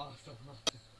off.